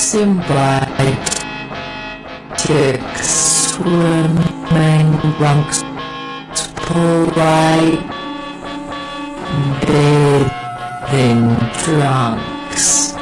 Symbiotic swimming trunks polite bathing trunks